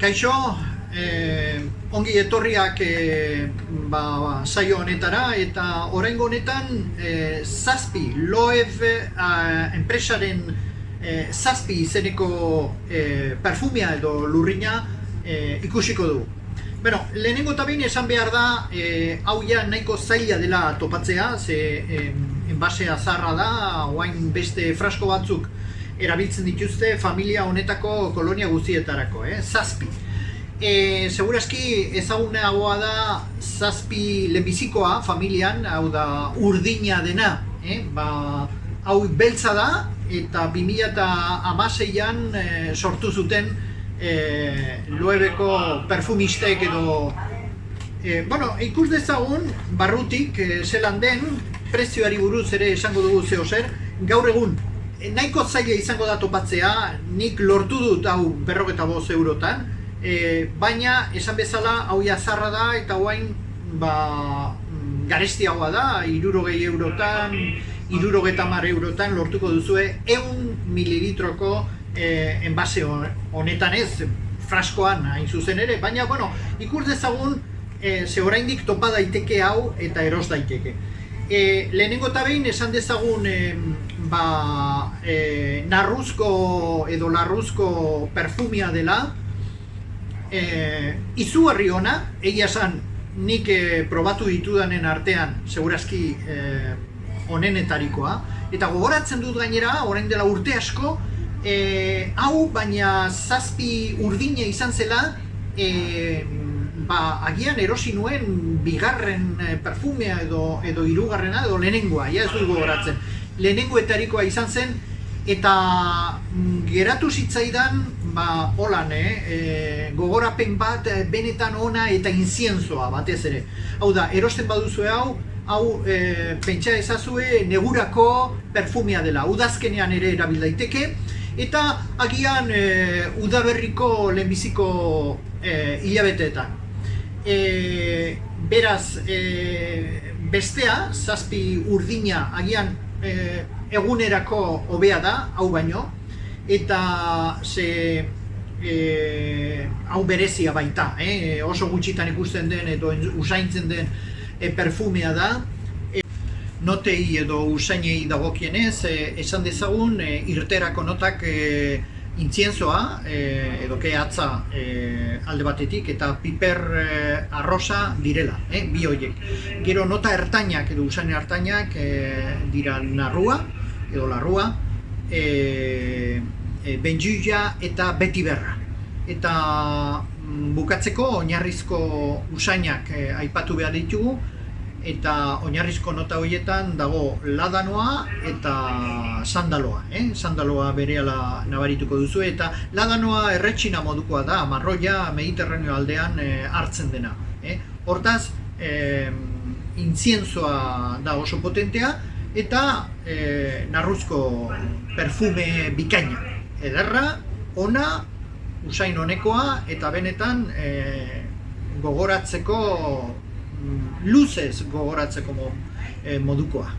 Kaixo, eh, ongi etorriak eh, ba, saio honetara eta oraingo honetan eh, zazpi, loev eh, enpresaren eh, zazpi izeneko eh, perfumia edo lurrina eh, ikusiko du. Bueno, lehenengo eta behin esan behar da, eh, hau ja nahiko zaila dela topatzea, ze eh, enbasea zarra da, oain beste frasko batzuk erabiltzen dituzte familia honetako kolonia guztietarako, eh? zazpi. E, segurazki ezagunagoa da zazpi lehenbizikoa familian, hau da urdina dena, eh? ba, hau beltza da eta 2006an e, sortu zuten e, loebeko perfumistek edo e, bueno, ikus dezagun barrutik e, zelan den prezioari buruz ere esango dugu zeo zer gaur egun nahiko zaila izango da topatzea, nik lortu dut hau berroketa boz eurotan, e, baina esan bezala hau jazarra da eta guain ba, garestiagoa da, irurogei eurotan, irurogeta mar eurotan lortuko duzue eun mililitroko e, enbase honetan ez, fraskoan hain zuzen ere, baina bueno, ikur dezagun e, ze oraindik topa daiteke hau eta eros daiteke. E, lehenengo eta behin esan dezagun e, ba, e, narruzko edo larruzko perfumia dela. E, izugarri ona, egia esan nik e, probatu ditudanen artean segurazki e, onenetarikoa. Eta gogoratzen dut gainera, orain dela urte asko e, hau baina zazpi urdine izan zela e, ba, agian erosi nuen bigarren perfumea edo, edo irugarrena edo lehenengoa, ja ez dut gogoratzen lehenengoetarikoa izan zen eta mm, geratu zitzaidan ba holan eh, e, gogorapen bat eh, benetan ona eta inzienzoa batez ere. Hau da, erosten baduzue hau, hau e, pentsa ezazue negurako perfumia dela. Udazkenean ere erabil daiteke eta agian e, udaberriko lehenbiziko e, hilabeteetan. E, beraz, e, bestea, zazpi urdina agian e, egunerako hobea da, hau baino, eta ze e, hau berezia baita, eh? oso gutxitan ikusten den edo usaintzen den e, perfumea da. E, notei edo usainei dagokienez, e, esan dezagun e, irterako notak e, intzienzoa e, edo ke atza e, alde batetik eta piper e, arrosa direla, e, bi horiek. Gero nota ertainak edo usain ertainak e, dira narrua edo larrua, e, e, benjuia eta beti berra. Eta mm, bukatzeko oinarrizko usainak e, aipatu behar ditugu, eta oinarrizko nota horietan dago ladanoa eta sandaloa, eh? sandaloa berehala nabarituko duzu eta ladanoa erretxina modukoa da, marroia mediterraneo aldean eh, hartzen dena. Eh? Hortaz, eh, intzienzoa da oso potentea eta eh, narruzko perfume bikaina. Ederra, ona, usain honekoa eta benetan eh, gogoratzeko luzez gogoratzeko eh, modukoa.